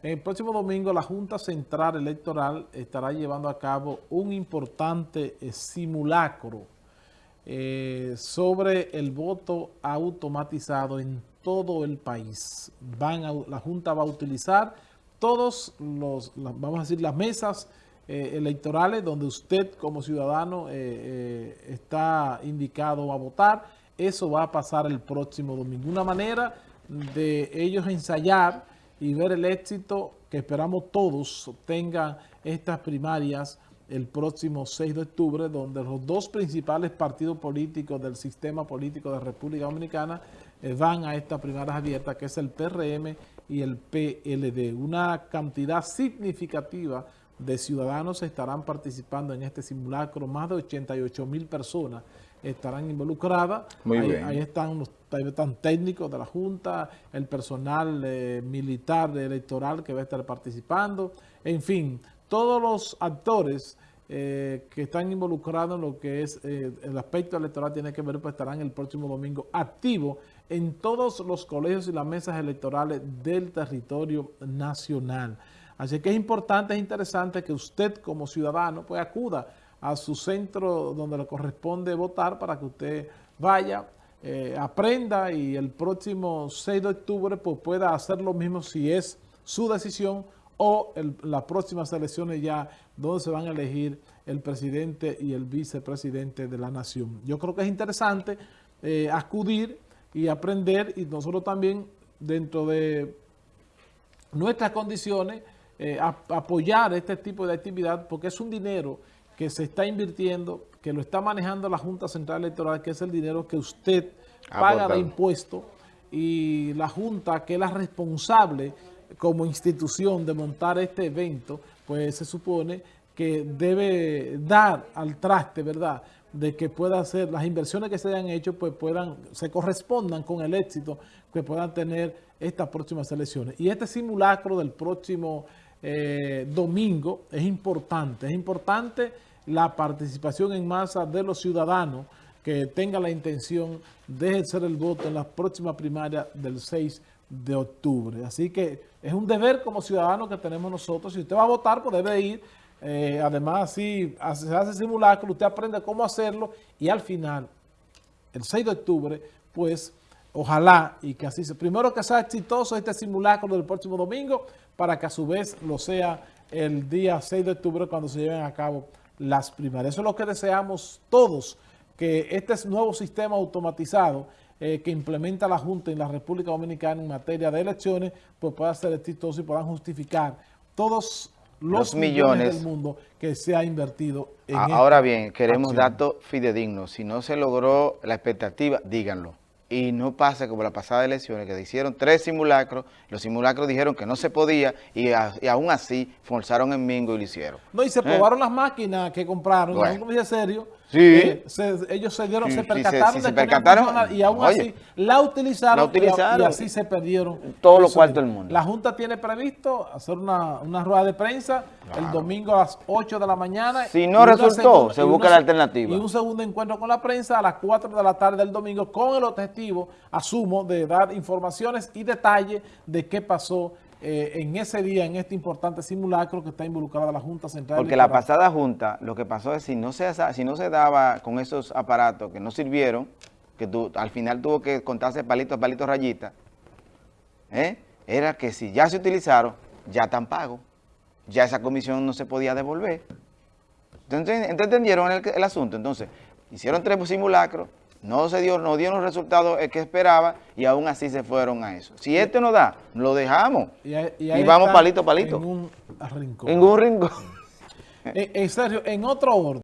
El próximo domingo la Junta Central Electoral estará llevando a cabo un importante eh, simulacro eh, sobre el voto automatizado en todo el país. Van la Junta va a utilizar todos los, vamos a decir, las mesas eh, electorales donde usted como ciudadano está indicado a votar. Eso va a pasar el próximo domingo. Una manera de ellos ensayar y ver el éxito que esperamos todos tengan estas primarias el próximo 6 de octubre, donde los dos principales partidos políticos del sistema político de República Dominicana eh, van a esta primarias abiertas, que es el PRM y el PLD. Una cantidad significativa de ciudadanos estarán participando en este simulacro, más de 88 mil personas estarán involucradas. ahí, están los técnicos de la Junta, el personal eh, militar electoral que va a estar participando, en fin, todos los actores eh, que están involucrados en lo que es eh, el aspecto electoral tiene que ver, pues estarán el próximo domingo activos en todos los colegios y las mesas electorales del territorio nacional. Así que es importante, es interesante que usted como ciudadano pues acuda a su centro donde le corresponde votar para que usted vaya, eh, aprenda y el próximo 6 de octubre pues, pueda hacer lo mismo si es su decisión o las próximas elecciones ya donde se van a elegir el presidente y el vicepresidente de la nación. Yo creo que es interesante eh, acudir y aprender y nosotros también dentro de nuestras condiciones eh, apoyar este tipo de actividad porque es un dinero que se está invirtiendo, que lo está manejando la Junta Central Electoral, que es el dinero que usted paga de impuesto y la Junta, que es la responsable como institución de montar este evento, pues se supone que debe dar al traste, ¿verdad?, de que pueda hacer, las inversiones que se hayan hecho, pues puedan, se correspondan con el éxito que puedan tener estas próximas elecciones. Y este simulacro del próximo eh, domingo es importante, es importante la participación en masa de los ciudadanos que tengan la intención de ejercer el voto en la próxima primaria del 6 de octubre. Así que es un deber como ciudadano que tenemos nosotros. Si usted va a votar, pues debe ir. Eh, además, si se hace simulacro, usted aprende cómo hacerlo y al final, el 6 de octubre, pues ojalá y que así sea. Primero que sea exitoso este simulacro del próximo domingo para que a su vez lo sea el día 6 de octubre cuando se lleven a cabo las primarias. Eso es lo que deseamos todos, que este nuevo sistema automatizado eh, que implementa la Junta en la República Dominicana en materia de elecciones, pues pueda ser exitoso y puedan justificar todos los, millones, del mundo que se ha invertido en Ahora bien, queremos datos fidedignos. Si no se logró la expectativa, díganlo y no pasa como la pasada elecciones, que hicieron tres simulacros, los simulacros dijeron que no se podía y, aún así forzaron en Mingo y lo hicieron. No, y se ¿Eh? probaron las máquinas que compraron, bueno. no serio, Sí. Eh, ellos se dieron, se percataron de que y aún así la utilizaron, Y, así se perdieron. Todo lo cuartos del mundo. La Junta tiene previsto hacer una, una rueda de prensa el domingo a las 8 de la mañana. Si no resultó, se busca la alternativa. Y un segundo encuentro con la prensa a las 4 de la tarde del domingo con el objetivo, asumo, de dar informaciones y detalles de qué pasó eh, en ese día, en este importante simulacro que está involucrada la Junta Central. Porque la pasada Junta, lo que pasó es si no se, si no se daba con esos aparatos que no sirvieron, que tú, al final tuvo que contarse palito a palito rayita, ¿eh? era que si ya se utilizaron, ya están pagos. Ya esa comisión no se podía devolver. Entonces, ¿entendieron el, el asunto? Entonces, hicieron tres simulacros, no se dio, no dieron los resultados que esperaba y aún así se fueron a eso. Si este no da, lo dejamos y, vamos palito palito. En un rincón. En un rincón. en serio, en otro orden.